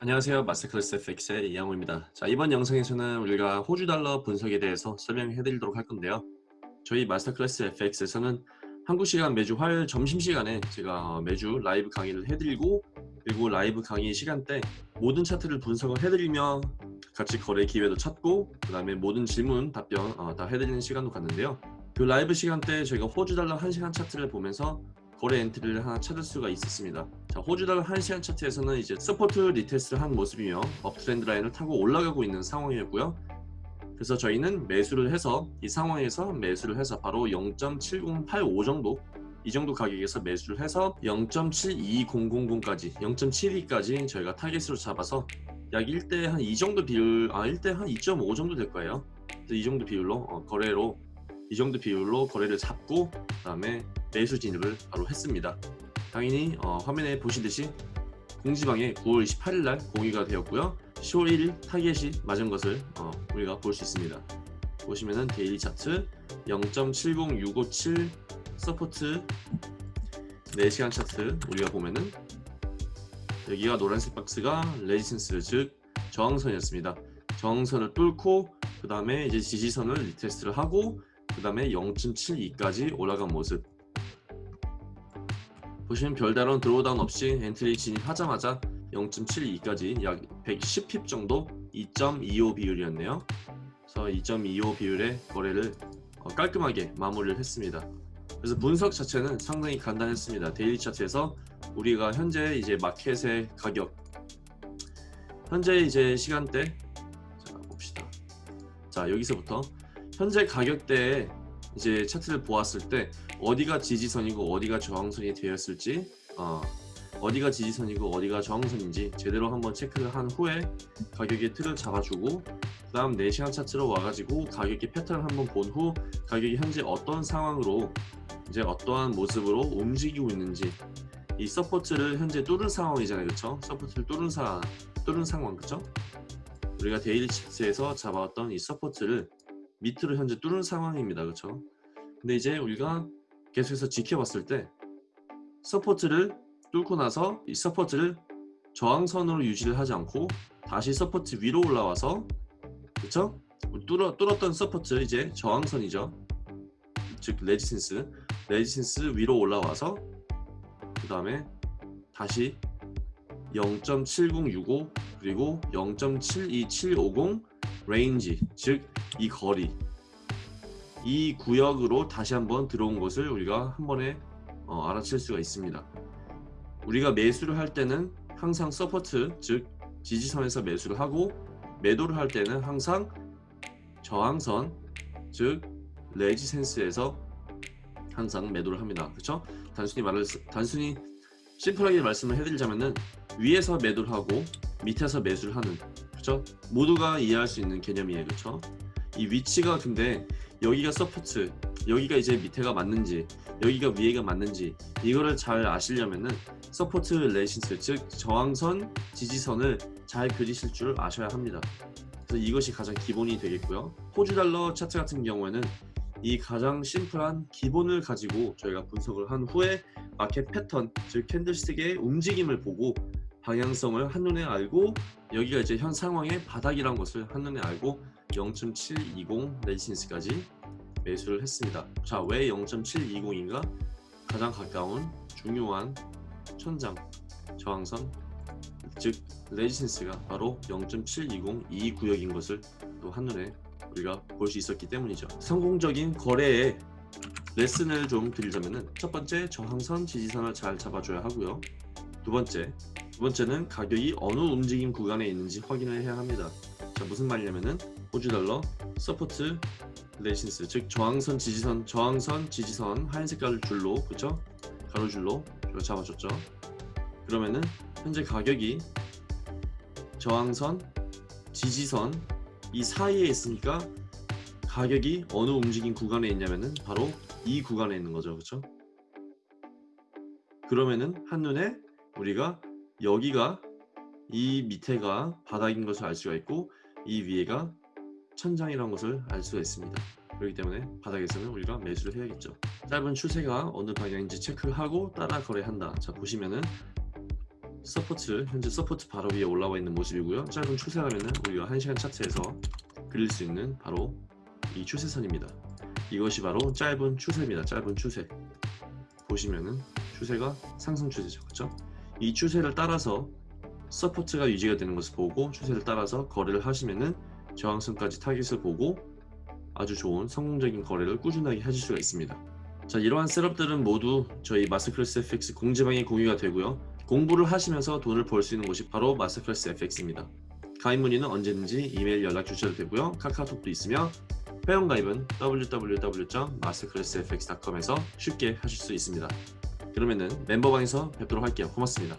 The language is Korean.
안녕하세요. Masterclass FX의 이양호입니다. 자 이번 영상에서는 우리가 호주 달러 분석에 대해서 설명해 드리도록 할 건데요. 저희 Masterclass FX에서는 한국 시간 매주 화요일 점심시간에 제가 매주 라이브 강의를 해드리고 그리고 라이브 강의 시간대 모든 차트를 분석을 해드리며 같이 거래 기회도 찾고 그 다음에 모든 질문 답변 어, 다 해드리는 시간도 갖는데요. 그 라이브 시간대 저희가 호주 달러 1시간 차트를 보면서 거래 entry를 하나 찾을 수가 있었습니다. 자, 호주달러 1시간 차트에서는 이제 support retest를 한 모습이며 uptrend line을 타고 올라가고 있는 상황이었고요. 그래서 저희는 매수를 해서 이 상황에서 매수를 해서 바로 0.7085 정도 이 정도 가격에서 매수를 해서 0.72000까지 0.72까지 저희가 target으로 잡아서 약 1대 한 이 정도 비율 아 1대 한 2.5 정도 될 거예요. 이 정도 비율로 어, 거래로 이 정도 비율로 거래를 잡고 그 다음에 매수 진입을 바로 했습니다. 당연히 어, 화면에 보시듯이 공지방에 9월 28일 날 공유가 되었고요. 10월 1일 타겟이 맞은 것을 어, 우리가 볼 수 있습니다. 보시면은 daily 차트 0.70657 support 4시간 차트 우리가 보면은 여기가 노란색 박스가 resistance 즉 저항선이었습니다. 저항선을 뚫고 그 다음에 이제 지지선을 retest를 하고 그 다음에 0.72까지 올라간 모습 보시면 별다른 drawdown 없이 entry 진입하자마자 0.72까지 약 110pip 정도 2.25 비율이었네요. 그래서 2.25 비율의 거래를 어, 깔끔하게 마무리를 했습니다. 그래서 분석 자체는 상당히 간단했습니다. daily 차트에서 우리가 현재 이제 마켓의 가격 현재 이제 시간대 자 봅시다. 자 여기서부터 현재 가격대에 이제 차트를 보았을 때 어디가 지지선이고 어디가 저항선이 되었을지 어, 어디가 지지선이고 어디가 저항선인지 제대로 한번 체크를 한 후에 가격의 틀을 잡아주고 그 다음 4시간 차트로 와가지고 가격의 패턴을 한번 본 후 가격이 현재 어떤 상황으로 이제 어떠한 모습으로 움직이고 있는지 이 support를 현재 뚫은 상황이잖아요. 그쵸? support를 뚫은, 사, 뚫은 상황. 그쵸? 우리가 daily 차트에서 잡아왔던 이 support를 밑으로 현재 뚫은 상황입니다. 그쵸? 근데 이제 우리가 계속해서 지켜봤을 때 support를 뚫고 나서 이 support를 저항선으로 유지를 하지 않고 다시 support 위로 올라와서 그쵸? 뚫어, 뚫었던 support 이제 저항선이죠. 즉 resistance. resistance 위로 올라와서 그 다음에 다시 0.7065 그리고 0.72750 range 즉 이 거리 이 구역으로 다시 한번 들어온 것을 우리가 한 번에 어, 알아챌 수가 있습니다. 우리가 매수를 할 때는 항상 support 즉 지지선에서 매수를 하고 매도를 할 때는 항상 저항선 즉 resistance에서 항상 매도를 합니다. 그렇죠? 단순히 말을 단순히 심플하게 말씀을 해드리자면은 위에서 매도를 하고 밑에서 매수를 하는 그렇죠? 모두가 이해할 수 있는 개념이에요. 그렇죠? 이 위치가 근데 여기가 support 여기가 이제 밑에가 맞는지 여기가 위에가 맞는지 이거를 잘 아시려면은 support resistance 즉 저항선 지지선을 잘 그리실 줄 아셔야 합니다. 그래서 이것이 가장 기본이 되겠고요. 호주 달러 차트 같은 경우에는 이 가장 심플한 기본을 가지고 저희가 분석을 한 후에 마켓 패턴 즉 캔들스틱의 움직임을 보고 방향성을 한눈에 알고 여기가 이제 현 상황의 바닥이란 것을 한눈에 알고 0.720 레지센스까지 매수를 했습니다. 자, 왜 0.720인가? 가장 가까운 중요한 천장 저항선 즉 resistance가 바로 0.720 이 구역인 것을 또 한눈에 우리가 볼 수 있었기 때문이죠. 성공적인 거래에 레슨을 좀 드리자면 첫 번째 저항선 지지선을 잘 잡아줘야 하고요. 두 번째 두 번째는 가격이 어느 움직임 구간에 있는지 확인을 해야 합니다. 자 무슨 말이냐면은 호주 달러 support resistance 즉 저항선 지지선 저항선 지지선 하얀 색깔 줄로 그쵸? 가로줄로 잡아줬죠. 그러면은 현재 가격이 저항선 지지선 이 사이에 있으니까 가격이 어느 움직임 구간에 있냐면은 바로 이 구간에 있는 거죠. 그쵸? 그러면은 한눈에 우리가 여기가 이 밑에가 바닥인 것을 알 수가 있고 이 위에가 천장이라는 것을 알 수가 있습니다. 그렇기 때문에 바닥에서는 우리가 매수를 해야겠죠. 짧은 추세가 어느 방향인지 체크를 하고 따라 거래한다. 자 보시면은 support 현재 support 바로 위에 올라와 있는 모습이고요. 짧은 추세라면은 우리가 1시간 차트에서 그릴 수 있는 바로 이 추세선입니다. 이것이 바로 짧은 추세입니다. 짧은 추세. 보시면은 추세가 상승 추세죠. 그렇죠? 이 추세를 따라서 support가 유지가 되는 것을 보고 추세를 따라서 거래를 하시면은 저항선까지 타깃을 보고 아주 좋은 성공적인 거래를 꾸준하게 하실 수가 있습니다. 자 이러한 셋업들은 모두 저희 마스터클래스 FX 공지방에 공유가 되고요. 공부를 하시면서 돈을 벌 수 있는 곳이 바로 마스터클래스 FX입니다. 가입 문의는 언제든지 이메일 연락 주셔도 되고요. 카카오톡도 있으며 회원 가입은 www.masterclassfx.com에서 쉽게 하실 수 있습니다. 그러면은 멤버방에서 뵙도록 할게요. 고맙습니다.